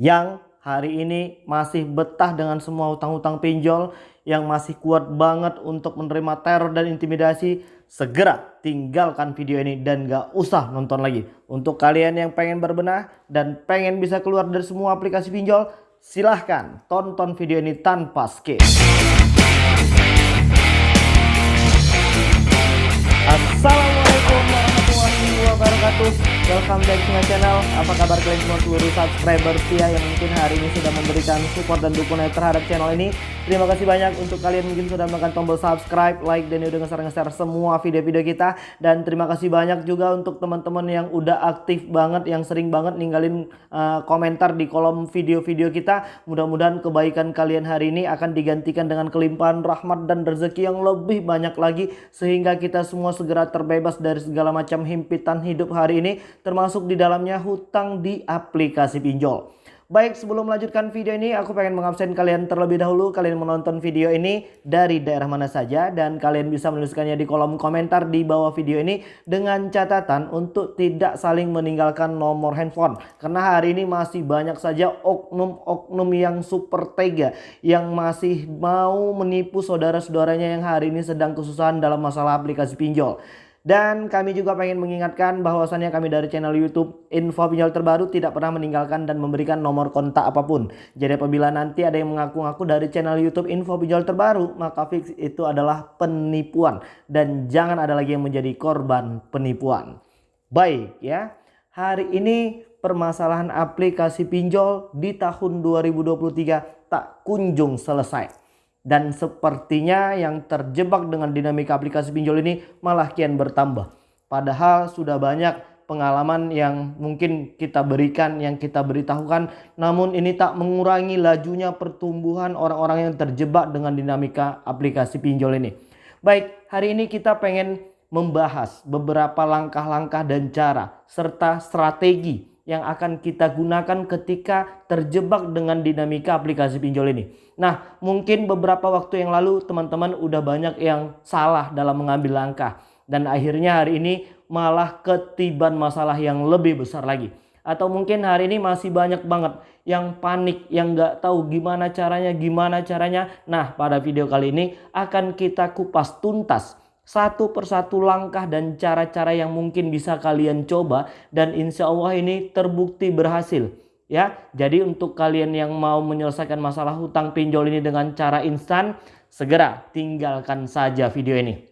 yang hari ini masih betah dengan semua hutang-hutang pinjol yang masih kuat banget untuk menerima teror dan intimidasi segera tinggalkan video ini dan gak usah nonton lagi. Untuk kalian yang pengen berbenah dan pengen bisa keluar dari semua aplikasi pinjol silahkan tonton video ini tanpa skip. Assalamualaikum warahmatullahi wabarakatuh Welcome back to my channel. Apa kabar kalian semua? Seluruh subscriber setia Yang mungkin hari ini sudah memberikan support dan dukungan terhadap channel ini. Terima kasih banyak untuk kalian mungkin sudah menekan tombol subscribe Like dan udah nge-share semua video-video kita. Dan terima kasih banyak juga untuk teman-teman yang udah aktif banget Yang sering banget ninggalin uh, komentar di kolom video-video kita. Mudah-mudahan kebaikan kalian hari ini akan digantikan dengan kelimpahan rahmat dan rezeki yang lebih banyak lagi Sehingga kita semua segera terbebas dari segala macam himpitan hidup hari ini termasuk di dalamnya hutang di aplikasi pinjol. Baik sebelum melanjutkan video ini aku pengen mengabsen kalian terlebih dahulu kalian menonton video ini dari daerah mana saja dan kalian bisa menuliskannya di kolom komentar di bawah video ini dengan catatan untuk tidak saling meninggalkan nomor handphone karena hari ini masih banyak saja oknum-oknum yang super tega yang masih mau menipu saudara-saudaranya yang hari ini sedang kesusahan dalam masalah aplikasi pinjol. Dan kami juga pengen mengingatkan bahwasannya kami dari channel YouTube Info Pinjol Terbaru tidak pernah meninggalkan dan memberikan nomor kontak apa pun. Jadi apabila nanti ada yang mengaku-ngaku dari channel YouTube Info Pinjol Terbaru, maka fix itu adalah penipuan dan jangan ada lagi yang menjadi korban penipuan. Baik ya. Hari ini permasalahan aplikasi pinjol di tahun 2023 tak kunjung selesai. Dan sepertinya yang terjebak dengan dinamika aplikasi pinjol ini malah kian bertambah. Padahal sudah banyak pengalaman yang mungkin kita berikan, yang kita beritahukan. Namun ini tak mengurangi lajunya pertumbuhan orang-orang yang terjebak dengan dinamika aplikasi pinjol ini. Baik, hari ini kita pengen membahas beberapa langkah-langkah dan cara serta strategi yang akan kita gunakan ketika terjebak dengan dinamika aplikasi pinjol ini. Nah, mungkin beberapa waktu yang lalu teman-teman udah banyak yang salah dalam mengambil langkah. Dan akhirnya hari ini malah ketiban masalah yang lebih besar lagi. Atau mungkin hari ini masih banyak banget yang panik, yang nggak tahu gimana caranya, gimana caranya. Nah, pada video kali ini akan kita kupas tuntas satu persatu langkah dan cara-cara yang mungkin bisa kalian coba dan insya Allah ini terbukti berhasil ya. Jadi untuk kalian yang mau menyelesaikan masalah hutang pinjol ini dengan cara instan segera tinggalkan saja video ini.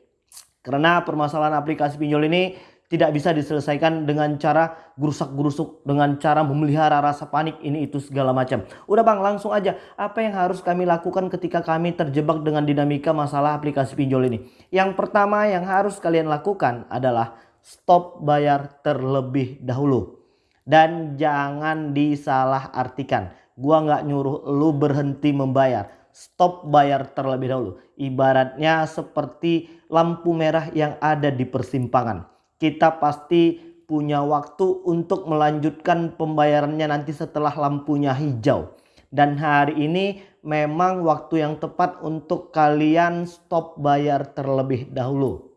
Karena permasalahan aplikasi pinjol ini tidak bisa diselesaikan dengan cara gerusak-gerusuk, dengan cara memelihara rasa panik ini itu segala macam. Udah bang langsung aja apa yang harus kami lakukan ketika kami terjebak dengan dinamika masalah aplikasi pinjol ini. Yang pertama yang harus kalian lakukan adalah stop bayar terlebih dahulu. Dan jangan disalah artikan. Gua nggak nyuruh lu berhenti membayar. Stop bayar terlebih dahulu. Ibaratnya seperti lampu merah yang ada di persimpangan kita pasti punya waktu untuk melanjutkan pembayarannya nanti setelah lampunya hijau. Dan hari ini memang waktu yang tepat untuk kalian stop bayar terlebih dahulu.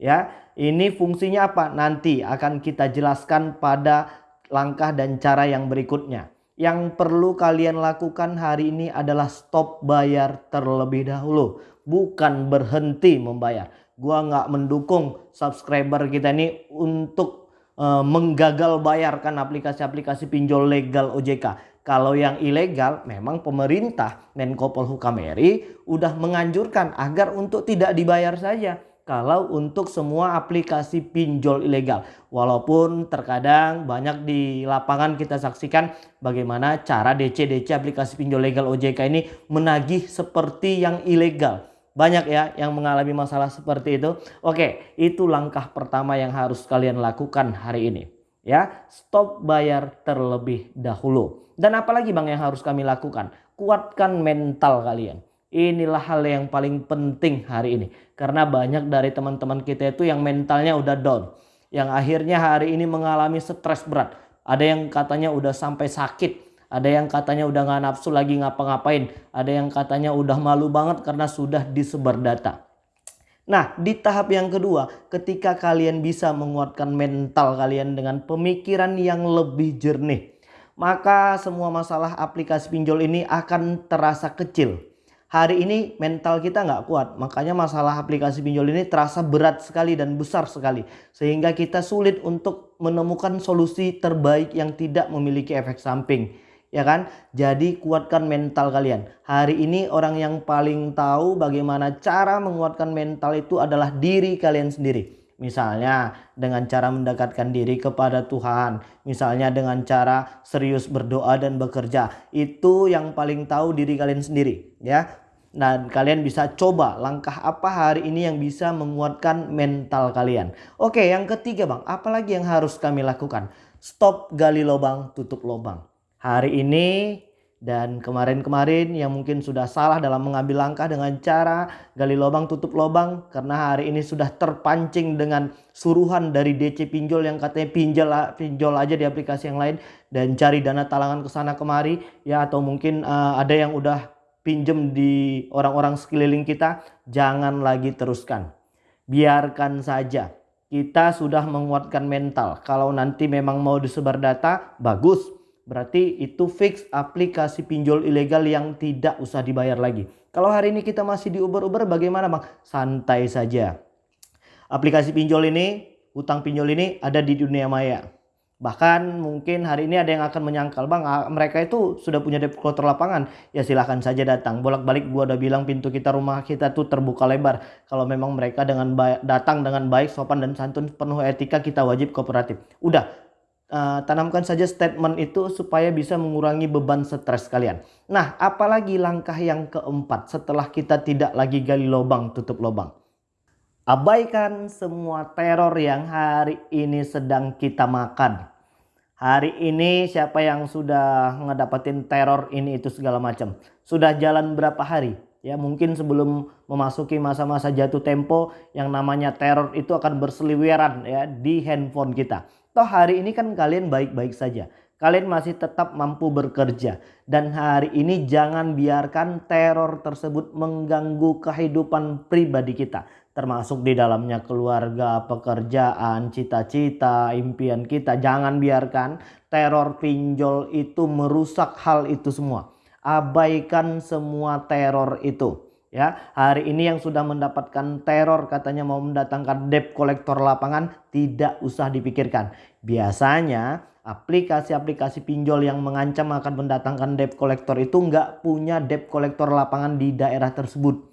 Ya, ini fungsinya apa? Nanti akan kita jelaskan pada langkah dan cara yang berikutnya. Yang perlu kalian lakukan hari ini adalah stop bayar terlebih dahulu. Bukan berhenti membayar gua nggak mendukung subscriber kita ini untuk uh, menggagal bayarkan aplikasi-aplikasi pinjol legal OJK. Kalau yang ilegal memang pemerintah Menko Polhukam RI udah menganjurkan agar untuk tidak dibayar saja. Kalau untuk semua aplikasi pinjol ilegal. Walaupun terkadang banyak di lapangan kita saksikan bagaimana cara DC-DC aplikasi pinjol legal OJK ini menagih seperti yang ilegal banyak ya yang mengalami masalah seperti itu. Oke, itu langkah pertama yang harus kalian lakukan hari ini. Ya, stop bayar terlebih dahulu. Dan apalagi Bang yang harus kami lakukan? Kuatkan mental kalian. Inilah hal yang paling penting hari ini. Karena banyak dari teman-teman kita itu yang mentalnya udah down. Yang akhirnya hari ini mengalami stres berat. Ada yang katanya udah sampai sakit ada yang katanya udah nggak nafsu lagi ngapa-ngapain. Ada yang katanya udah malu banget karena sudah disebar data. Nah di tahap yang kedua ketika kalian bisa menguatkan mental kalian dengan pemikiran yang lebih jernih. maka semua masalah aplikasi pinjol ini akan terasa kecil. Hari ini mental kita nggak kuat, makanya masalah aplikasi pinjol ini terasa berat sekali dan besar sekali. Sehingga kita sulit untuk menemukan solusi terbaik yang tidak memiliki efek samping ya kan? Jadi kuatkan mental kalian. Hari ini orang yang paling tahu bagaimana cara menguatkan mental itu adalah diri kalian sendiri. Misalnya dengan cara mendekatkan diri kepada Tuhan. Misalnya dengan cara serius berdoa dan bekerja. Itu yang paling tahu diri kalian sendiri ya. Dan kalian bisa coba langkah apa hari ini yang bisa menguatkan mental kalian. Oke yang ketiga bang apalagi yang harus kami lakukan. Stop gali lubang tutup lubang hari ini dan kemarin-kemarin yang mungkin sudah salah dalam mengambil langkah dengan cara gali lubang tutup lubang karena hari ini sudah terpancing dengan suruhan dari DC pinjol yang katanya pinjol pinjol aja di aplikasi yang lain dan cari dana talangan ke sana kemari ya atau mungkin uh, ada yang udah pinjem di orang-orang sekeliling kita jangan lagi teruskan. Biarkan saja. Kita sudah menguatkan mental. Kalau nanti memang mau disebar data bagus Berarti itu fix aplikasi pinjol ilegal yang tidak usah dibayar lagi. Kalau hari ini kita masih di Uber-Uber bagaimana bang? Santai saja. Aplikasi pinjol ini, utang pinjol ini ada di dunia maya. Bahkan mungkin hari ini ada yang akan menyangkal bang mereka itu sudah punya debt lapangan ya silahkan saja datang bolak-balik gua udah bilang pintu kita rumah kita tuh terbuka lebar kalau memang mereka dengan baik, datang dengan baik sopan dan santun penuh etika kita wajib kooperatif udah uh, tanamkan saja statement itu supaya bisa mengurangi beban stres kalian. Nah, apalagi langkah yang keempat setelah kita tidak lagi gali lubang tutup lubang. Abaikan semua teror yang hari ini sedang kita makan. Hari ini siapa yang sudah ngedapetin teror ini itu segala macam. Sudah jalan berapa hari? Ya mungkin sebelum memasuki masa-masa jatuh tempo yang namanya teror itu akan berseliweran ya di handphone kita. Toh hari ini kan kalian baik-baik saja. Kalian masih tetap mampu bekerja. Dan hari ini jangan biarkan teror tersebut mengganggu kehidupan pribadi kita. Termasuk di dalamnya keluarga, pekerjaan, cita-cita, impian kita. Jangan biarkan teror pinjol itu merusak hal itu semua. Abaikan semua teror itu ya. Hari ini yang sudah mendapatkan teror katanya mau mendatangkan debt kolektor lapangan tidak usah dipikirkan. Biasanya aplikasi-aplikasi pinjol yang mengancam akan mendatangkan debt kolektor itu nggak punya debt kolektor lapangan di daerah tersebut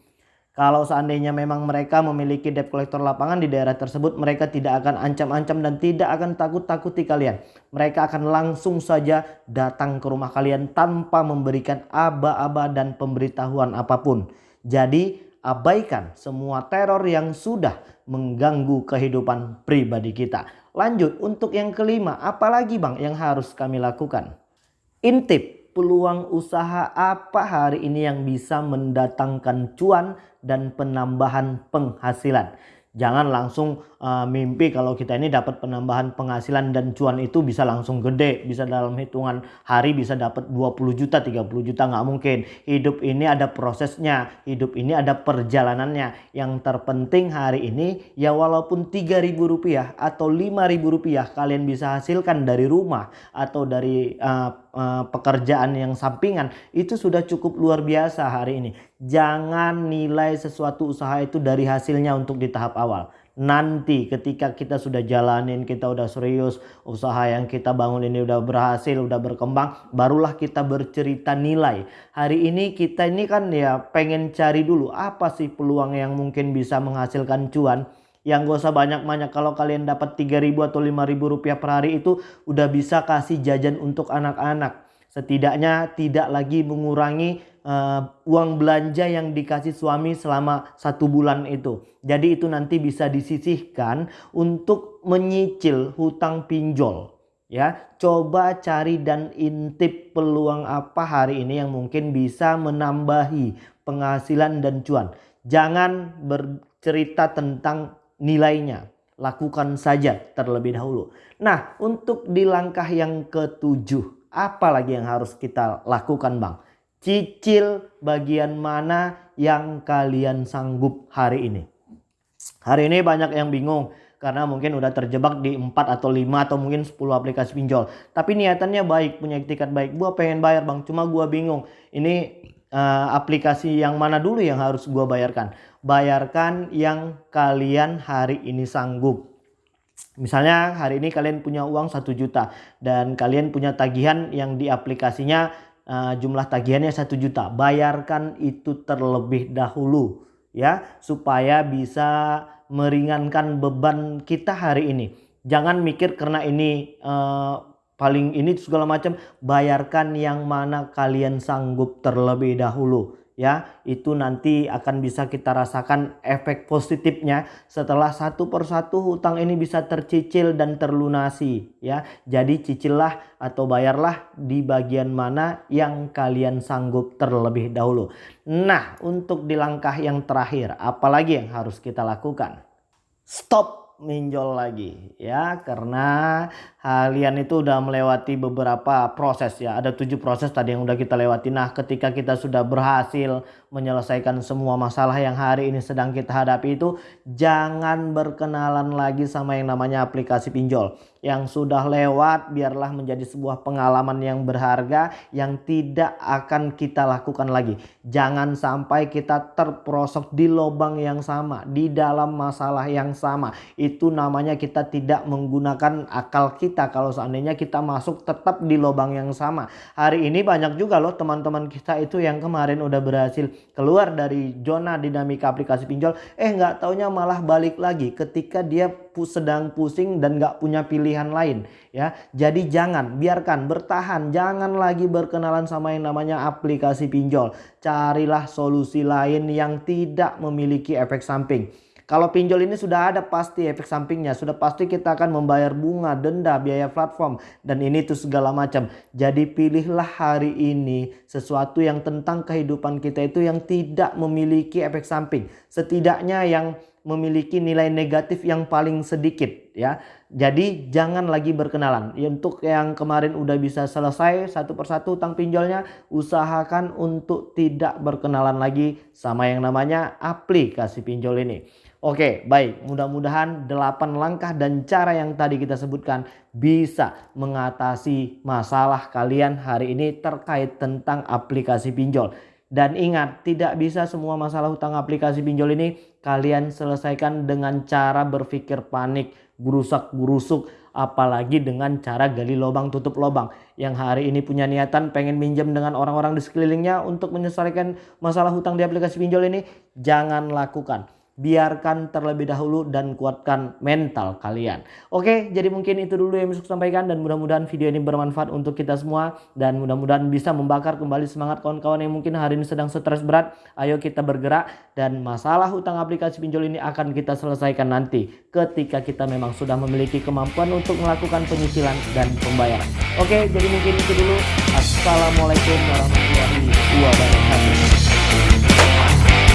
kalau seandainya memang mereka memiliki debt kolektor lapangan di daerah tersebut, mereka tidak akan ancam-ancam dan tidak akan takut-takuti kalian. Mereka akan langsung saja datang ke rumah kalian tanpa memberikan aba-aba dan pemberitahuan apa pun. Jadi abaikan semua teror yang sudah mengganggu kehidupan pribadi kita. Lanjut untuk yang kelima, apalagi bang yang harus kami lakukan? Intip peluang usaha apa hari ini yang bisa mendatangkan cuan dan penambahan penghasilan. Jangan langsung uh, mimpi kalau kita ini dapat penambahan penghasilan dan cuan itu bisa langsung gede. Bisa dalam hitungan hari bisa dapat 20 juta, 30 juta nggak mungkin. Hidup ini ada prosesnya, hidup ini ada perjalanannya. Yang terpenting hari ini ya walaupun 3000 rupiah atau 5000 rupiah kalian bisa hasilkan dari rumah atau dari uh, uh, pekerjaan yang sampingan itu sudah cukup luar biasa hari ini. Jangan nilai sesuatu usaha itu dari hasilnya untuk di tahap awal. Nanti ketika kita sudah jalanin, kita udah serius, usaha yang kita bangun ini udah berhasil, udah berkembang, barulah kita bercerita nilai. Hari ini kita ini kan ya pengen cari dulu apa sih peluang yang mungkin bisa menghasilkan cuan yang gak usah banyak-banyak kalau kalian dapat 3000 atau 5000 rupiah per hari itu udah bisa kasih jajan untuk anak-anak setidaknya tidak lagi mengurangi uh, uang belanja yang dikasih suami selama satu bulan itu jadi itu nanti bisa disisihkan untuk menyicil hutang pinjol ya coba cari dan intip peluang apa hari ini yang mungkin bisa menambahi penghasilan dan cuan jangan bercerita tentang nilainya. Lakukan saja terlebih dahulu. Nah untuk di langkah yang ketujuh. Apa lagi yang harus kita lakukan bang? Cicil bagian mana yang kalian sanggup hari ini. Hari ini banyak yang bingung. karena mungkin udah terjebak di 4 atau 5 atau mungkin 10 aplikasi pinjol. Tapi niatannya baik, punya etikat baik. Gua pengen bayar bang, cuma gua bingung. Ini uh, aplikasi yang mana dulu yang harus gua bayarkan? Bayarkan yang kalian hari ini sanggup. Misalnya hari ini kalian punya uang 1 juta dan kalian punya tagihan yang di aplikasinya uh, jumlah tagihannya 1 juta. Bayarkan itu terlebih dahulu ya supaya bisa meringankan beban kita hari ini. Jangan mikir karena ini uh, paling ini segala macam bayarkan yang mana kalian sanggup terlebih dahulu ya itu nanti akan bisa kita rasakan efek positifnya setelah satu persatu hutang ini bisa tercicil dan terlunasi ya. Jadi cicillah atau bayarlah di bagian mana yang kalian sanggup terlebih dahulu. Nah untuk di langkah yang terakhir apalagi yang harus kita lakukan? Stop minjol lagi ya. Karena kalian itu udah melewati beberapa proses ya. Ada tujuh proses tadi yang udah kita lewati. Nah ketika kita sudah berhasil menyelesaikan semua masalah yang hari ini sedang kita hadapi itu jangan berkenalan lagi sama yang namanya aplikasi pinjol yang sudah lewat biarlah menjadi sebuah pengalaman yang berharga yang tidak akan kita lakukan lagi. Jangan sampai kita terperosok di lubang yang sama, di dalam masalah yang sama. Itu namanya kita tidak menggunakan akal kita kalau seandainya kita masuk tetap di lubang yang sama. Hari ini banyak juga loh teman-teman kita itu yang kemarin udah berhasil keluar dari zona dinamika aplikasi pinjol, eh nggak taunya malah balik lagi ketika dia sedang pusing dan nggak punya pilihan lain ya. Jadi jangan biarkan bertahan, jangan lagi berkenalan sama yang namanya aplikasi pinjol. Carilah solusi lain yang tidak memiliki efek samping. Kalau pinjol ini sudah ada pasti efek sampingnya, sudah pasti kita akan membayar bunga, denda, biaya platform dan ini tuh segala macam. Jadi pilihlah hari ini sesuatu yang tentang kehidupan kita itu yang tidak memiliki efek samping. Setidaknya yang memiliki nilai negatif yang paling sedikit ya. Jadi jangan lagi berkenalan. Ya, untuk yang kemarin udah bisa selesai satu persatu utang pinjolnya, usahakan untuk tidak berkenalan lagi sama yang namanya aplikasi pinjol ini. Oke, baik. Mudah-mudahan 8 langkah dan cara yang tadi kita sebutkan bisa mengatasi masalah kalian hari ini terkait tentang aplikasi pinjol. Dan ingat, tidak bisa semua masalah hutang aplikasi pinjol ini kalian selesaikan dengan cara berpikir panik, gurusak-gurusuk, apalagi dengan cara gali lubang tutup lubang. Yang hari ini punya niatan pengen minjem dengan orang-orang di sekelilingnya untuk menyelesaikan masalah hutang di aplikasi pinjol ini, jangan lakukan biarkan terlebih dahulu dan kuatkan mental kalian. Oke, jadi mungkin itu dulu yang bisa sampaikan dan mudah-mudahan video ini bermanfaat untuk kita semua dan mudah-mudahan bisa membakar kembali semangat kawan-kawan yang mungkin hari ini sedang stres berat. Ayo kita bergerak dan masalah hutang aplikasi pinjol ini akan kita selesaikan nanti ketika kita memang sudah memiliki kemampuan untuk melakukan penyicilan dan pembayaran. Oke, jadi mungkin itu dulu. Assalamualaikum warahmatullahi wabarakatuh.